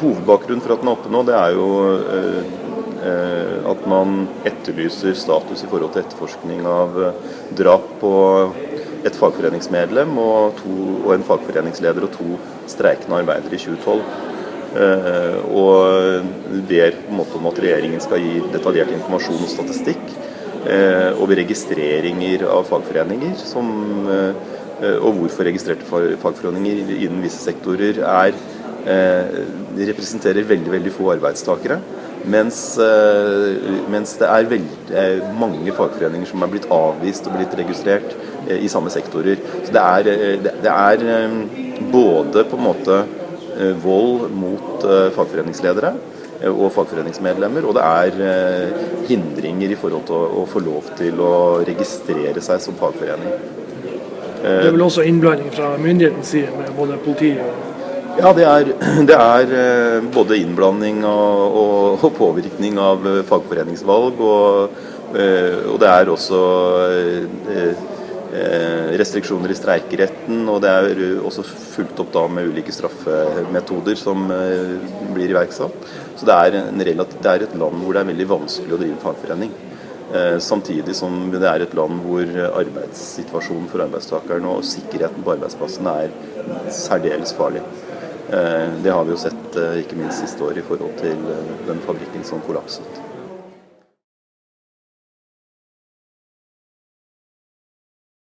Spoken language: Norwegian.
Hovedbakgrunnen for at den er oppe nå, det er jo at man etterlyser status i forhold til etterforskning av drap på et fagforeningsmedlem og, to, og en fagforeningsleder og to streikende arbeidere i 2012. Og ber på en måte om at regjeringen skal gi detaljert informasjon og statistikk over registreringer av fagforeninger. Som, og hvorfor registrerte fagforeninger innen visse sektorer er de representerer veldig veldig få arbeidstakere. Mens, mens det er veldig, mange fagforeninger som er blitt avvist og blitt registrert i samme sektorer. Så det er, det er både på en måte vold mot fagforeningsledere og fagforeningsmedlemmer, og det er hindringer i forhold til å, få lov til å registrere seg som fagforening. Det er vel også innblanding fra myndighetens side med både politiet og ja, det er, det er, både innblanding og, og, og, påvirkning av fagforeningsvalg. Og, og det er også restriksjoner i streikeretten. Og det er også fulgt opp da med ulike straffemetoder som blir iverksatt. Så det er, relativ, det er et land hvor det er veldig vanskelig å drive fagforening. Samtidig som det er et land hvor arbeidssituasjonen for arbeidstakerne og sikkerheten på arbeidsplassene er særdeles farlig. Det har vi jo sett ikke minst siste år i forhold til den fabrikken som kollapset.